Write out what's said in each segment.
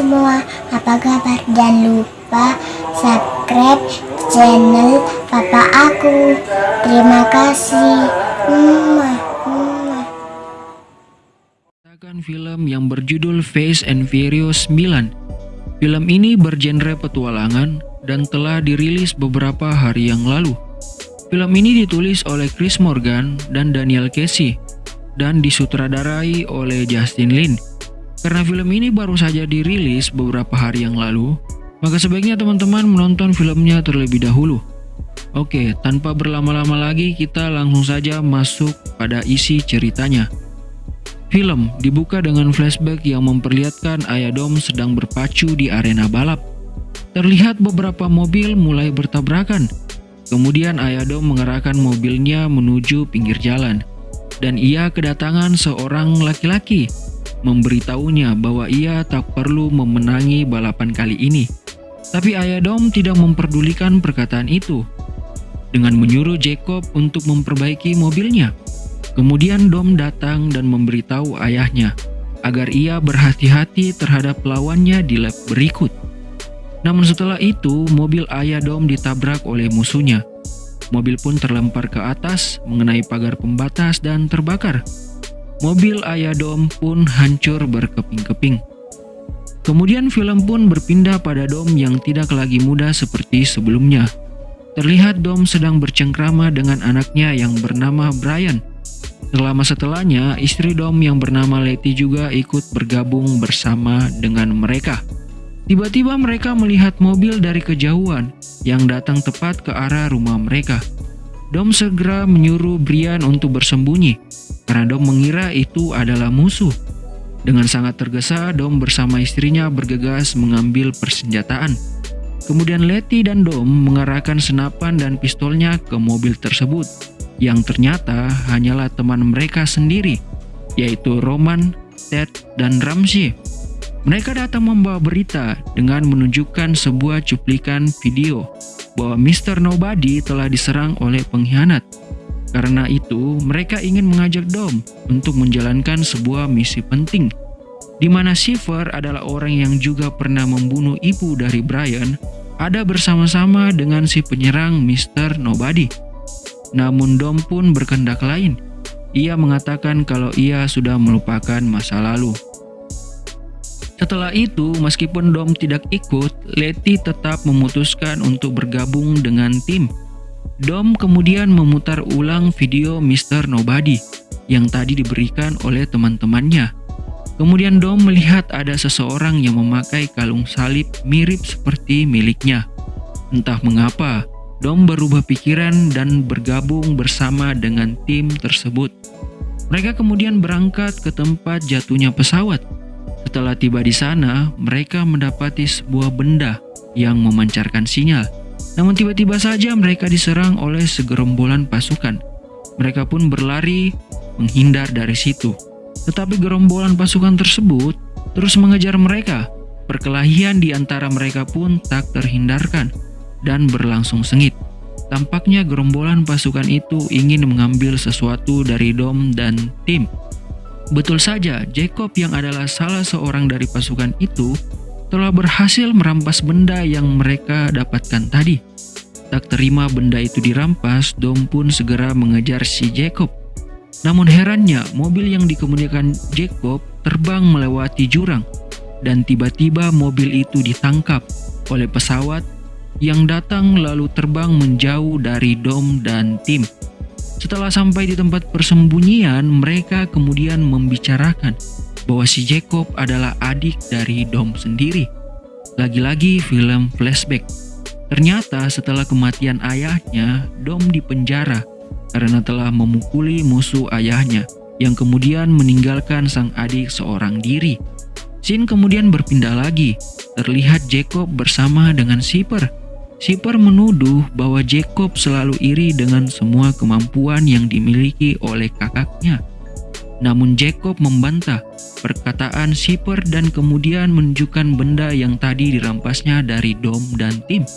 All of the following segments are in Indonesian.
semua, apa kabar? Jangan lupa subscribe channel papa aku. Terima kasih. Mwah, film yang berjudul Fast and Furious 9. Film ini bergenre petualangan dan telah dirilis beberapa hari yang lalu. Film ini ditulis oleh Chris Morgan dan Daniel Casey dan disutradarai oleh Justin Lin. Karena film ini baru saja dirilis beberapa hari yang lalu, maka sebaiknya teman-teman menonton filmnya terlebih dahulu. Oke, tanpa berlama-lama lagi kita langsung saja masuk pada isi ceritanya. Film dibuka dengan flashback yang memperlihatkan Ayadom sedang berpacu di arena balap. Terlihat beberapa mobil mulai bertabrakan. Kemudian Ayadom mengerahkan mobilnya menuju pinggir jalan. Dan ia kedatangan seorang laki-laki, memberitahunya bahwa ia tak perlu memenangi balapan kali ini. Tapi Ayadom tidak memperdulikan perkataan itu. Dengan menyuruh Jacob untuk memperbaiki mobilnya. Kemudian Dom datang dan memberitahu ayahnya agar ia berhati-hati terhadap lawannya di lap berikut. Namun setelah itu, mobil ayah Dom ditabrak oleh musuhnya. Mobil pun terlempar ke atas, mengenai pagar pembatas dan terbakar. Mobil ayah Dom pun hancur berkeping-keping. Kemudian film pun berpindah pada Dom yang tidak lagi muda seperti sebelumnya. Terlihat Dom sedang bercengkrama dengan anaknya yang bernama Brian. Selama setelahnya, istri Dom yang bernama Letty juga ikut bergabung bersama dengan mereka. Tiba-tiba mereka melihat mobil dari kejauhan yang datang tepat ke arah rumah mereka. Dom segera menyuruh Brian untuk bersembunyi karena Dom mengira itu adalah musuh. Dengan sangat tergesa, Dom bersama istrinya bergegas mengambil persenjataan. Kemudian Letty dan Dom mengarahkan senapan dan pistolnya ke mobil tersebut yang ternyata hanyalah teman mereka sendiri, yaitu Roman, Ted, dan Ramsey. Mereka datang membawa berita dengan menunjukkan sebuah cuplikan video bahwa Mr. Nobody telah diserang oleh pengkhianat. Karena itu, mereka ingin mengajak Dom untuk menjalankan sebuah misi penting, di mana Shiver adalah orang yang juga pernah membunuh ibu dari Brian, ada bersama-sama dengan si penyerang Mr. Nobody. Namun Dom pun berkendak lain. Ia mengatakan kalau ia sudah melupakan masa lalu. Setelah itu, meskipun Dom tidak ikut, Letty tetap memutuskan untuk bergabung dengan tim. Dom kemudian memutar ulang video Mr. Nobody yang tadi diberikan oleh teman-temannya. Kemudian Dom melihat ada seseorang yang memakai kalung salib mirip seperti miliknya. Entah mengapa, Dom berubah pikiran dan bergabung bersama dengan tim tersebut. Mereka kemudian berangkat ke tempat jatuhnya pesawat. Setelah tiba di sana, mereka mendapati sebuah benda yang memancarkan sinyal. Namun tiba-tiba saja mereka diserang oleh segerombolan pasukan. Mereka pun berlari menghindar dari situ. Tetapi gerombolan pasukan tersebut terus mengejar mereka. Perkelahian di antara mereka pun tak terhindarkan dan berlangsung sengit. Tampaknya gerombolan pasukan itu ingin mengambil sesuatu dari Dom dan tim. Betul saja, Jacob yang adalah salah seorang dari pasukan itu telah berhasil merampas benda yang mereka dapatkan tadi. Tak terima benda itu dirampas, Dom pun segera mengejar si Jacob. Namun herannya, mobil yang dikemudikan Jacob terbang melewati jurang dan tiba-tiba mobil itu ditangkap oleh pesawat yang datang lalu terbang menjauh dari Dom dan tim. Setelah sampai di tempat persembunyian, mereka kemudian membicarakan bahwa si Jacob adalah adik dari Dom sendiri. Lagi-lagi film flashback. Ternyata setelah kematian ayahnya, Dom dipenjara karena telah memukuli musuh ayahnya yang kemudian meninggalkan sang adik seorang diri. Scene kemudian berpindah lagi. Terlihat Jacob bersama dengan Siper Shipper menuduh bahwa Jacob selalu iri dengan semua kemampuan yang dimiliki oleh kakaknya. Namun Jacob membantah perkataan Shipper dan kemudian menunjukkan benda yang tadi dirampasnya dari Dom dan tim.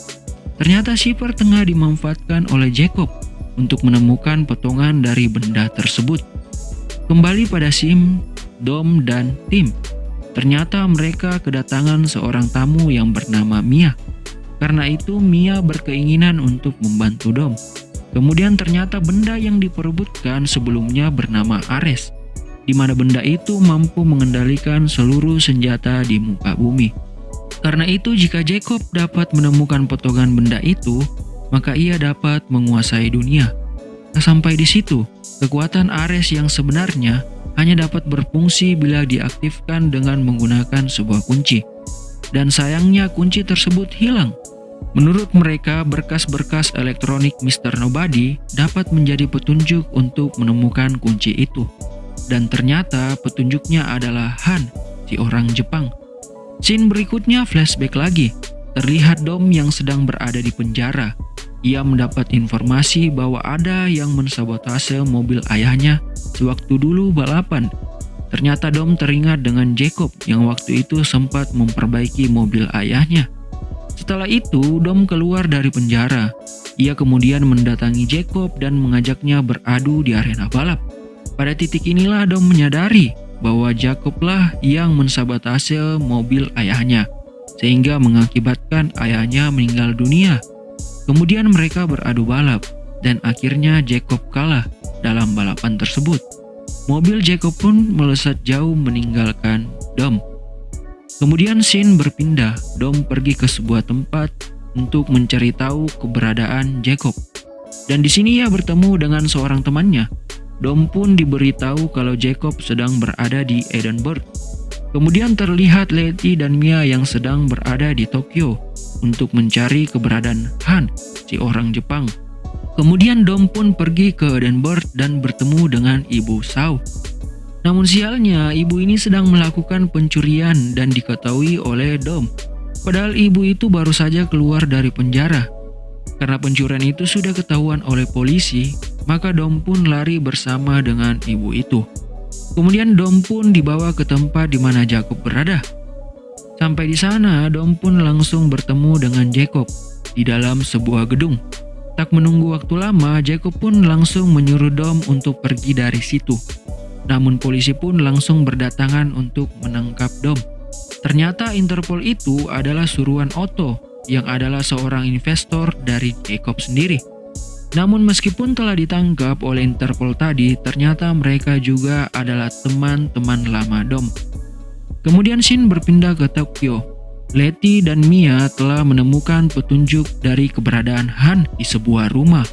Ternyata Shipper tengah dimanfaatkan oleh Jacob untuk menemukan potongan dari benda tersebut. Kembali pada Sim, Dom, dan tim. Ternyata mereka kedatangan seorang tamu yang bernama Mia. Karena itu Mia berkeinginan untuk membantu Dom. Kemudian ternyata benda yang diperebutkan sebelumnya bernama Ares, di mana benda itu mampu mengendalikan seluruh senjata di muka bumi. Karena itu jika Jacob dapat menemukan potongan benda itu, maka ia dapat menguasai dunia. Nah, sampai di situ, kekuatan Ares yang sebenarnya hanya dapat berfungsi bila diaktifkan dengan menggunakan sebuah kunci. Dan sayangnya kunci tersebut hilang Menurut mereka, berkas-berkas elektronik Mr. Nobody dapat menjadi petunjuk untuk menemukan kunci itu. Dan ternyata petunjuknya adalah Han, si orang Jepang. Scene berikutnya flashback lagi. Terlihat Dom yang sedang berada di penjara. Ia mendapat informasi bahwa ada yang mensabotase mobil ayahnya sewaktu dulu balapan. Ternyata Dom teringat dengan Jacob yang waktu itu sempat memperbaiki mobil ayahnya. Setelah itu, Dom keluar dari penjara. Ia kemudian mendatangi Jacob dan mengajaknya beradu di arena balap. Pada titik inilah Dom menyadari bahwa Jacoblah yang mensabotase mobil ayahnya, sehingga mengakibatkan ayahnya meninggal dunia. Kemudian mereka beradu balap, dan akhirnya Jacob kalah dalam balapan tersebut. Mobil Jacob pun melesat jauh meninggalkan Dom. Kemudian Shin berpindah, Dom pergi ke sebuah tempat untuk mencari tahu keberadaan Jacob. Dan di sini ia bertemu dengan seorang temannya. Dom pun diberitahu kalau Jacob sedang berada di Edinburgh. Kemudian terlihat Letty dan Mia yang sedang berada di Tokyo untuk mencari keberadaan Han, si orang Jepang. Kemudian Dom pun pergi ke Edinburgh dan bertemu dengan Ibu Sao namun sialnya, ibu ini sedang melakukan pencurian dan diketahui oleh Dom. Padahal ibu itu baru saja keluar dari penjara. Karena pencurian itu sudah ketahuan oleh polisi, maka Dom pun lari bersama dengan ibu itu. Kemudian Dom pun dibawa ke tempat di mana Jacob berada. Sampai di sana, Dom pun langsung bertemu dengan Jacob di dalam sebuah gedung. Tak menunggu waktu lama, Jacob pun langsung menyuruh Dom untuk pergi dari situ. Namun polisi pun langsung berdatangan untuk menangkap Dom. Ternyata Interpol itu adalah suruhan Otto yang adalah seorang investor dari Jacob sendiri. Namun meskipun telah ditangkap oleh Interpol tadi, ternyata mereka juga adalah teman-teman lama Dom. Kemudian Shin berpindah ke Tokyo. Letty dan Mia telah menemukan petunjuk dari keberadaan Han di sebuah rumah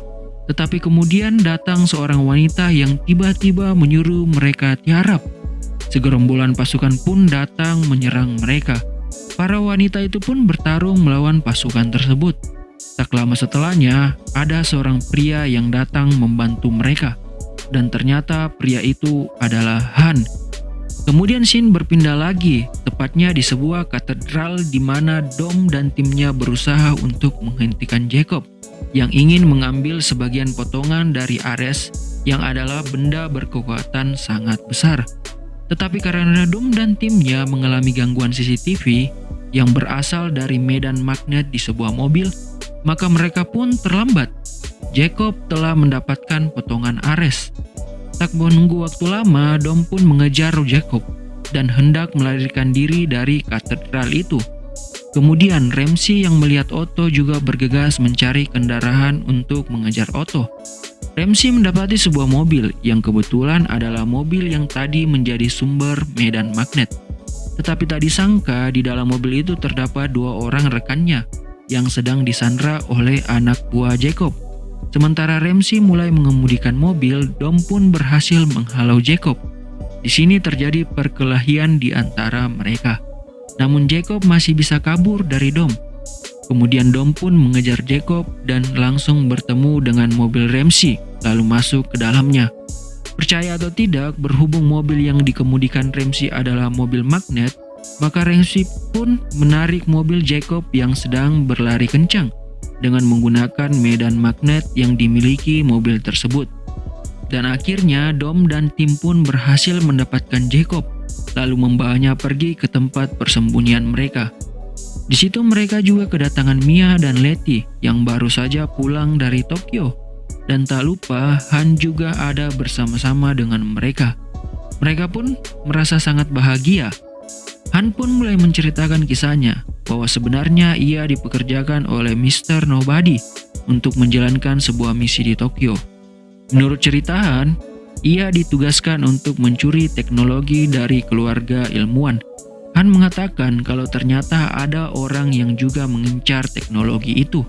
tetapi kemudian datang seorang wanita yang tiba-tiba menyuruh mereka tiarap. Segerombolan pasukan pun datang menyerang mereka. Para wanita itu pun bertarung melawan pasukan tersebut. Tak lama setelahnya, ada seorang pria yang datang membantu mereka. Dan ternyata pria itu adalah Han. Kemudian Shin berpindah lagi, tepatnya di sebuah katedral di mana Dom dan timnya berusaha untuk menghentikan Jacob yang ingin mengambil sebagian potongan dari Ares yang adalah benda berkekuatan sangat besar. Tetapi karena Dom dan timnya mengalami gangguan CCTV yang berasal dari medan magnet di sebuah mobil, maka mereka pun terlambat. Jacob telah mendapatkan potongan Ares. Tak menunggu waktu lama, Dom pun mengejar Jacob dan hendak melarikan diri dari katedral itu. Kemudian Ramsey yang melihat Otto juga bergegas mencari kendaraan untuk mengejar Otto. Ramsey mendapati sebuah mobil yang kebetulan adalah mobil yang tadi menjadi sumber medan magnet. Tetapi tak disangka di dalam mobil itu terdapat dua orang rekannya yang sedang disandra oleh anak buah Jacob. Sementara Ramsey mulai mengemudikan mobil, Dom pun berhasil menghalau Jacob. Di sini terjadi perkelahian di antara mereka. Namun Jacob masih bisa kabur dari Dom. Kemudian Dom pun mengejar Jacob dan langsung bertemu dengan mobil Ramsey lalu masuk ke dalamnya. Percaya atau tidak, berhubung mobil yang dikemudikan Ramsey adalah mobil magnet, maka Ramsey pun menarik mobil Jacob yang sedang berlari kencang dengan menggunakan medan magnet yang dimiliki mobil tersebut. Dan akhirnya Dom dan tim pun berhasil mendapatkan Jacob lalu membawanya pergi ke tempat persembunyian mereka. Di situ mereka juga kedatangan Mia dan Letty yang baru saja pulang dari Tokyo. Dan tak lupa Han juga ada bersama-sama dengan mereka. Mereka pun merasa sangat bahagia. Han pun mulai menceritakan kisahnya bahwa sebenarnya ia dipekerjakan oleh Mr. Nobody untuk menjalankan sebuah misi di Tokyo. Menurut cerita Han, ia ditugaskan untuk mencuri teknologi dari keluarga ilmuwan. Han mengatakan kalau ternyata ada orang yang juga mengincar teknologi itu.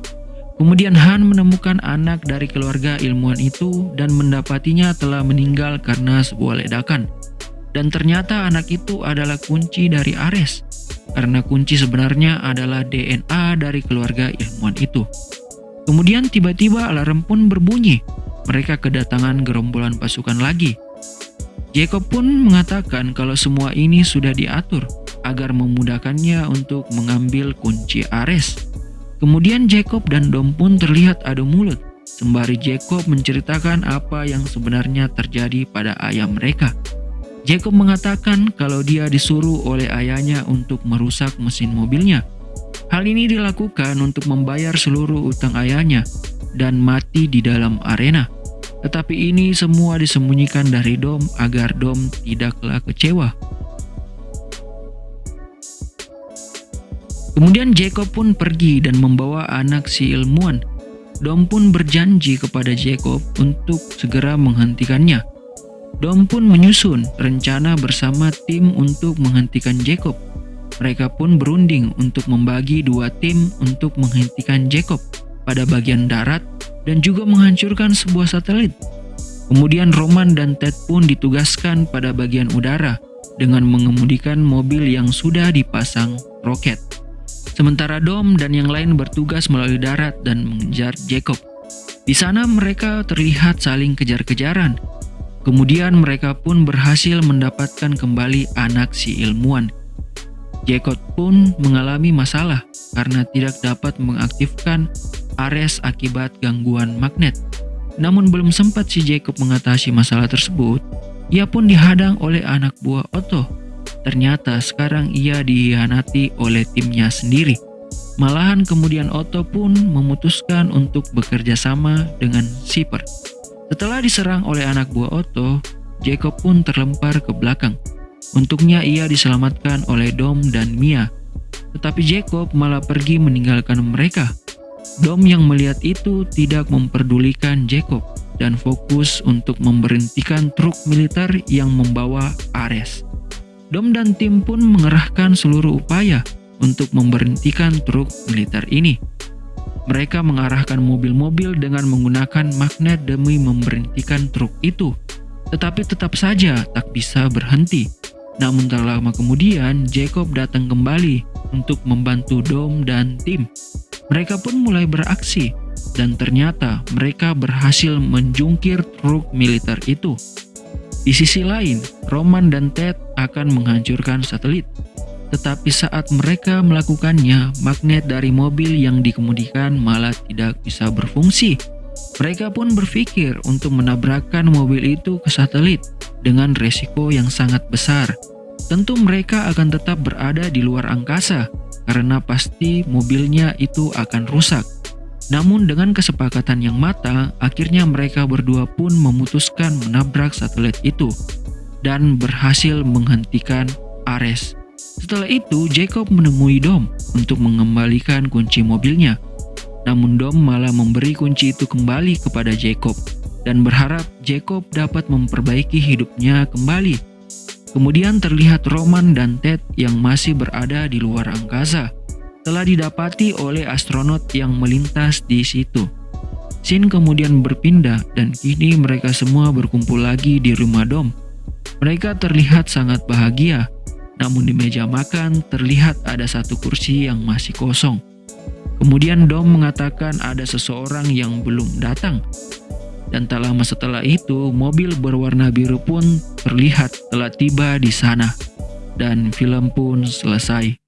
Kemudian Han menemukan anak dari keluarga ilmuwan itu dan mendapatinya telah meninggal karena sebuah ledakan. Dan ternyata anak itu adalah kunci dari Ares, karena kunci sebenarnya adalah DNA dari keluarga ilmuwan itu. Kemudian tiba-tiba alarm pun berbunyi, mereka kedatangan gerombolan pasukan lagi. Jacob pun mengatakan kalau semua ini sudah diatur agar memudahkannya untuk mengambil kunci Ares. Kemudian Jacob dan Dom pun terlihat adu mulut, sembari Jacob menceritakan apa yang sebenarnya terjadi pada ayah mereka. Jacob mengatakan kalau dia disuruh oleh ayahnya untuk merusak mesin mobilnya. Hal ini dilakukan untuk membayar seluruh utang ayahnya dan mati di dalam arena. Tetapi ini semua disembunyikan dari Dom agar Dom tidaklah kecewa. Kemudian Jacob pun pergi dan membawa anak si ilmuwan. Dom pun berjanji kepada Jacob untuk segera menghentikannya. Dom pun menyusun rencana bersama tim untuk menghentikan Jacob. Mereka pun berunding untuk membagi dua tim untuk menghentikan Jacob pada bagian darat dan juga menghancurkan sebuah satelit. Kemudian Roman dan Ted pun ditugaskan pada bagian udara dengan mengemudikan mobil yang sudah dipasang roket. Sementara Dom dan yang lain bertugas melalui darat dan mengejar Jacob. Di sana mereka terlihat saling kejar-kejaran. Kemudian mereka pun berhasil mendapatkan kembali anak si ilmuwan. Jacob pun mengalami masalah karena tidak dapat mengaktifkan Ares akibat gangguan magnet. Namun belum sempat si Jacob mengatasi masalah tersebut, ia pun dihadang oleh anak buah Otto. Ternyata sekarang ia dihianati oleh timnya sendiri. Malahan kemudian Otto pun memutuskan untuk bekerja sama dengan Sipper. Setelah diserang oleh anak buah Otto, Jacob pun terlempar ke belakang. Untuknya ia diselamatkan oleh Dom dan Mia. Tetapi Jacob malah pergi meninggalkan mereka. Dom yang melihat itu tidak memperdulikan Jacob dan fokus untuk memberhentikan truk militer yang membawa Ares. Dom dan tim pun mengerahkan seluruh upaya untuk memberhentikan truk militer ini. Mereka mengarahkan mobil-mobil dengan menggunakan magnet demi memberhentikan truk itu, tetapi tetap saja tak bisa berhenti. Namun tak lama kemudian, Jacob datang kembali untuk membantu Dom dan tim. Mereka pun mulai beraksi, dan ternyata mereka berhasil menjungkir truk militer itu. Di sisi lain, Roman dan Ted akan menghancurkan satelit. Tetapi saat mereka melakukannya, magnet dari mobil yang dikemudikan malah tidak bisa berfungsi. Mereka pun berpikir untuk menabrakkan mobil itu ke satelit dengan resiko yang sangat besar. Tentu mereka akan tetap berada di luar angkasa karena pasti mobilnya itu akan rusak. Namun dengan kesepakatan yang matang, akhirnya mereka berdua pun memutuskan menabrak satelit itu dan berhasil menghentikan Ares. Setelah itu, Jacob menemui Dom untuk mengembalikan kunci mobilnya. Namun Dom malah memberi kunci itu kembali kepada Jacob dan berharap Jacob dapat memperbaiki hidupnya kembali Kemudian terlihat Roman dan Ted yang masih berada di luar angkasa telah didapati oleh astronot yang melintas di situ. Sin kemudian berpindah dan kini mereka semua berkumpul lagi di rumah Dom. Mereka terlihat sangat bahagia, namun di meja makan terlihat ada satu kursi yang masih kosong. Kemudian Dom mengatakan ada seseorang yang belum datang dan tak lama setelah itu, mobil berwarna biru pun terlihat telah tiba di sana. Dan film pun selesai.